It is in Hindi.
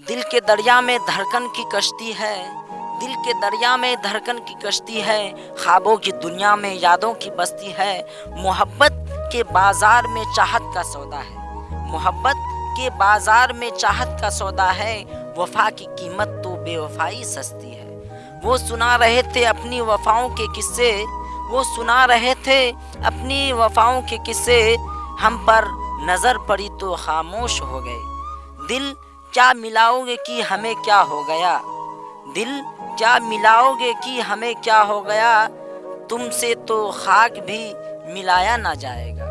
दिल के दरिया में धड़कन की कश्ती है। दिल के दरिया में धड़कन की कश्ती है। ख्वाबों की दुनिया में यादों की बस्ती है। मोहब्बत के बाज़ार में चाहत का सौदा है। मोहब्बत के बाज़ार में चाहत का सौदा है। वफा की कीमत तो बेवफाई सस्ती है। वो सुना रहे थे अपनी वफाओं के किस्से। वो सुना रहे थे अपनी वफाओं के किस्से। हम पर नज़र पड़ी तो खामोश हो गए। दिल क्या मिलाओगे कि हमें क्या हो गया? दिल, क्या मिलाओगे कि हमें क्या हो गया? तुमसे तो खाक भी मिलाया ना जाएगा।